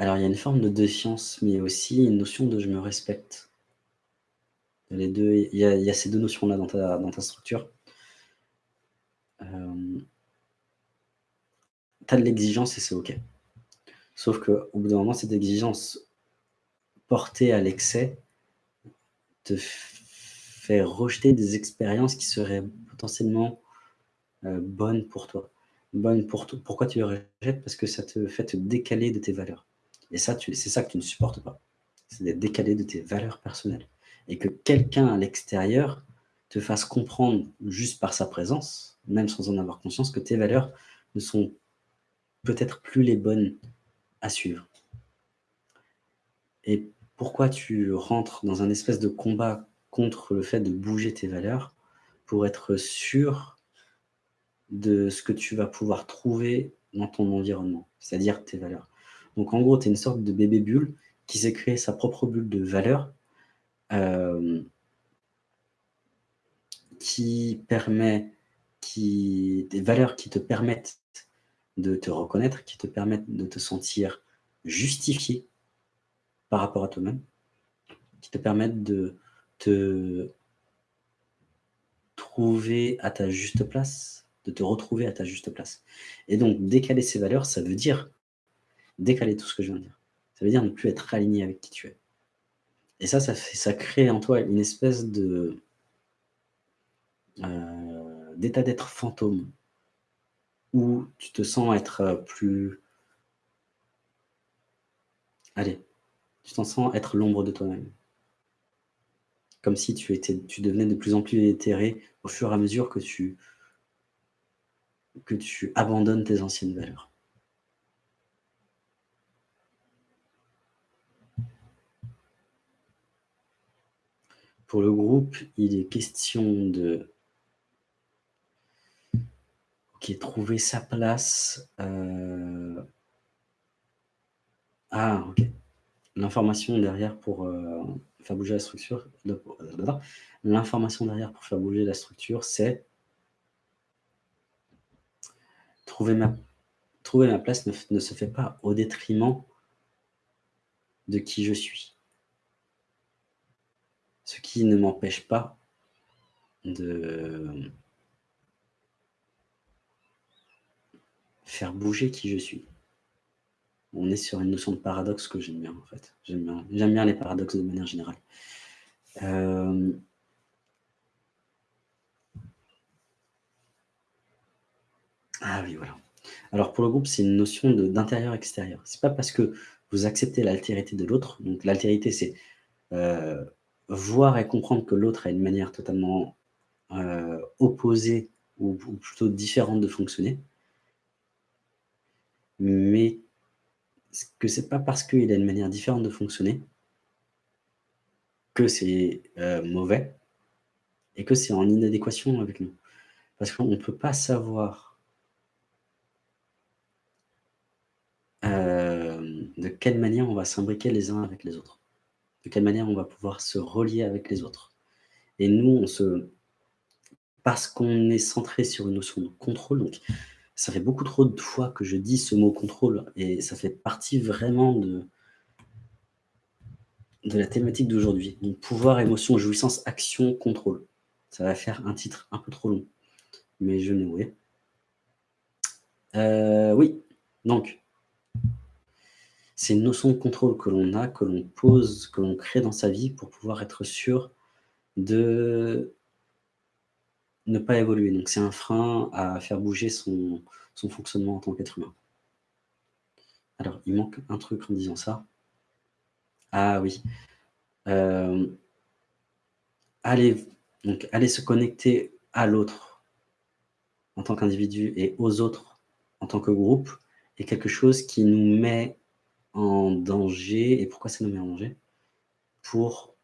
Alors, il y a une forme de défiance, mais aussi une notion de «je me respecte». Les 2, il y a ces 2 notions-là dans ta structure. Hem tu as de l'exigence et c'est OK. Sauf qu'au bout d'un moment, cette exigence portée à l'excès te fait rejeter des expériences qui seraient potentiellement, heu, bonnes pour toi. Bonnes pour to pourquoi tu les rejettes? Parce que ça te fait te décaler de tes valeurs et c'est ça que tu ne supportes pas. C'est d'être décalé de tes valeurs personnelles et que quelqu'un à l'extérieur te fasse comprendre, juste par sa présence, même sans en avoir conscience, que tes valeurs ne sont peut-être plus les bonnes à suivre. Et pourquoi tu rentres dans un espèce de combat contre le fait de bouger tes valeurs? Pour être sûr de ce que tu vas pouvoir trouver dans ton environnement, c'est-à-dire tes valeurs? Donc en gros, tu es une sorte de bébé bulle qui s'est créé sa propre bulle de valeurs, hem qui permet des valeurs qui te permettent de te reconnaître, qui te permettent de te sentir justifié par rapport à toi-même, qui te permettent de te trouver à ta juste place, de te retrouver à ta juste place. Et donc décaler ces valeurs, ça veut dire décaler tout ce que je viens de dire. Ça veut dire ne plus être aligné avec qui tu es. Et ça, ça crée en toi une espèce de heu, d'état d'être fantôme où tu te sens être, heu, plus allez, tu t'en sens être l'ombre de toi-même. Comme si tu étais tu devenais de plus en plus éthéré au fur et à mesure que tu que tu abandonnes tes anciennes valeurs. Pour le groupe, il est question de OK, trouver sa place, heu ah OK. L'information derrière pour, heu, faire bouger la structure de l'information derrière pour faire bouger la structure, c'est trouver ma place ne se fait pas au détriment de qui je suis. Ce qui ne m'empêche pas de faire bouger qui je suis. On est sur une notion de paradoxe que j'aime bien, en fait. J'aime bien les paradoxes de manière générale. Hem Ah oui, voilà. Alors pour le groupe, c'est une notion d'intérieur-extérieur. C'est pas parce que vous acceptez l'altérité de l'autre, donc l'altérité, c'est, heu, voir et comprendre que l'autre a une manière totalement, heu, opposée ou plutôt différente de fonctionner mais que c'est pas parce qu'il a une manière différente de fonctionner que c'est, heu, mauvais et que c'est en inadéquation avec nous. Parce qu'on peut pas savoir hem, de quelle manière on va s'imbriquer les uns avec les autres. De quelle manière on va pouvoir se relier avec les autres. Et nous, on se parce qu'on est centré sur une notion de contrôle, donc ça fait beaucoup trop de fois que je dis ce mot contrôle et ça fait partie vraiment de de la thématique d'aujourd'hui. Donc pouvoir, émotion, jouissance, action, contrôle. Ça va faire un titre un peu trop long, mais je oui. Heu, oui, donc c'est une notion de contrôle que l'on a, que l'on pose, que l'on crée dans sa vie pour pouvoir être sûr de ne pas évoluer. Donc c'est un frein à faire bouger son son fonctionnement en tant qu'être humain. Alors, il manque un truc en disant ça. Ah oui, hem aller donc aller se connecter à l'autre en tant qu'individu et aux autres en tant que groupe est quelque chose qui nous met en danger et pourquoi ça nous met en danger? Pour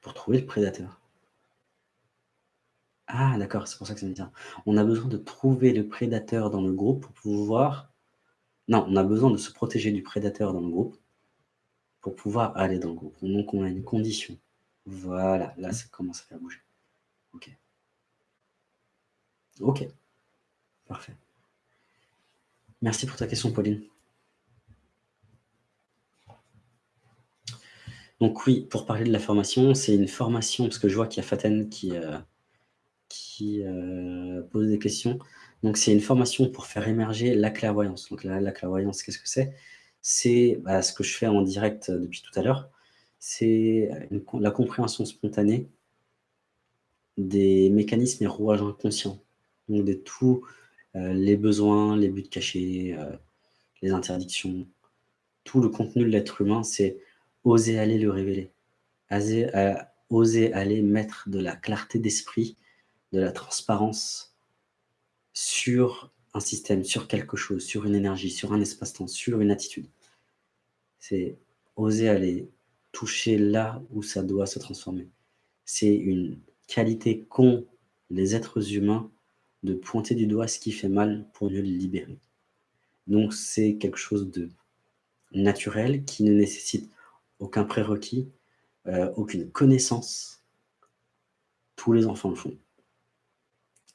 pour trouver le prédateur. Ah d'accord, c'est pour ça que ça me dit. On a besoin de trouver le prédateur dans le groupe pour pouvoir non, on a besoin de se protéger du prédateur dans le groupe pour pouvoir aller dans le groupe. Donc on a une condition. Voilà, là ça commence à faire bouger. OK. OK. Parfait. Merci pour ta question, Pauline. Donc oui, pour parler de la formation, c'est une formation, parce que je vois qu'il y a Faten qui, euh, euh, pose des questions. Donc c'est une formation pour faire émerger la clairvoyance. Donc la, clairvoyance, qu'est-ce que c'est? C'est bah, ce que je fais en direct depuis tout à l'heure. C'est la compréhension spontanée des mécanismes et rouages inconscients. Donc de tous euh, les besoins, les buts cachés, euh, les interdictions, tout le contenu de l'être humain, c'est oser aller le révéler, euh, oser aller mettre de la clarté d'esprit, de la transparence sur un système, sur quelque chose, sur une énergie, sur un espace-temps, sur une attitude. C'est oser aller toucher là où ça doit se transformer. C'est une qualité qu'ont les êtres humains de pointer du doigt ce qui fait mal pour mieux le libérer. Donc c'est quelque chose de naturel qui ne nécessite aucun prérequis, euh, aucune connaissance. Tous les enfants le font.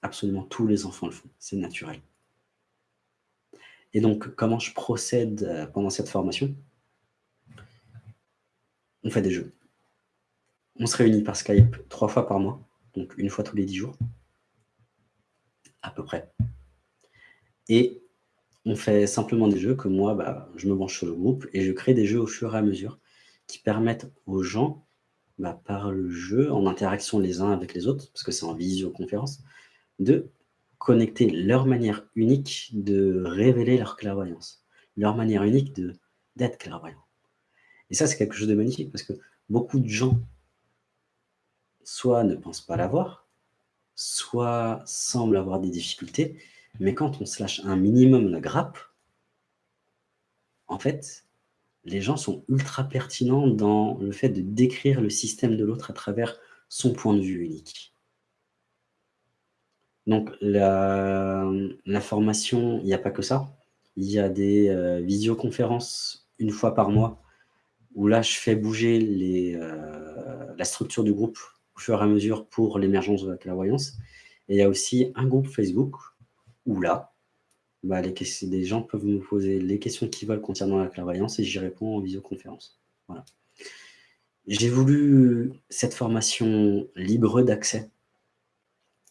Absolument tous les enfants le font, c'est naturel. Et donc, comment je procède euh, pendant cette formation? On fait des jeux. On se réunit par Skype trois fois par mois, donc une fois tous les dix jours à peu près. Et on fait simplement des jeux que moi, bah, je me branche sur le groupe et je crée des jeux au fur et à mesure qui permettent aux gens, bah, par le jeu, en interaction les uns avec les autres, parce que c'est en visioconférence, de connecter leur manière unique de révéler leur clairvoyance, leur manière unique d'être clairvoyant. Et ça, c'est quelque chose de magnifique, parce que beaucoup de gens, soit ne pensent pas l'avoir, semble avoir des difficultés, mais quand on se lâche un minimum la grappe, en fait, les gens sont ultra pertinents dans le fait de décrire le système de l'autre à travers son point de vue unique. Donc la, formation, il n'y a pas que ça. Il y a des euh, visioconférences une fois par mois où là, je fais bouger les, euh, la structure du groupe au fur et à mesure pour l'émergence de la clairvoyance. Et il y a aussi un groupe Facebook où là, bah, les, gens peuvent me poser les questions qu'ils veulent concernant la clairvoyance et j'y réponds en visioconférence. Voilà. J'ai voulu cette formation libre d'accès.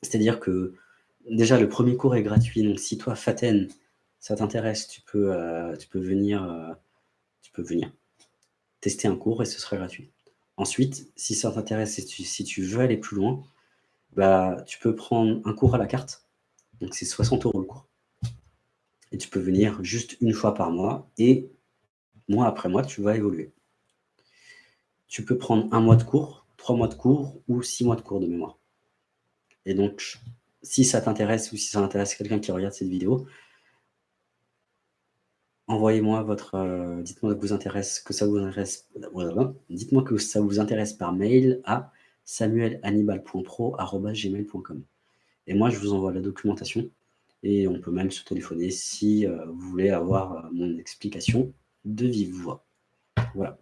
C'est-à-dire que déjà le premier cours est gratuit. Donc si toi, Faten, ça t'intéresse, tu, peux, euh, tu, peux venir, euh, tu peux venir tester un cours et ce sera gratuit. Ensuite, si ça t'intéresse et si tu veux aller plus loin, bah, tu peux prendre un cours à la carte. Donc, c'est 60 euros le cours. Et tu peux venir juste une fois par mois et mois après mois, tu vas évoluer. Tu peux prendre un mois de cours, trois mois de cours ou six mois de cours de mémoire. Et donc, si ça t'intéresse ou si ça intéresse quelqu'un qui regarde cette vidéo, envoyez-moi votre, euh, dites-moi que vous que ça vous intéresse, dites-moi que ça vous intéresse par mail à samuelhannibal.pro@gmail.com. Et moi, je vous envoie la documentation et on peut même se téléphoner si euh, vous voulez avoir euh, mon explication de vive voix. Voilà.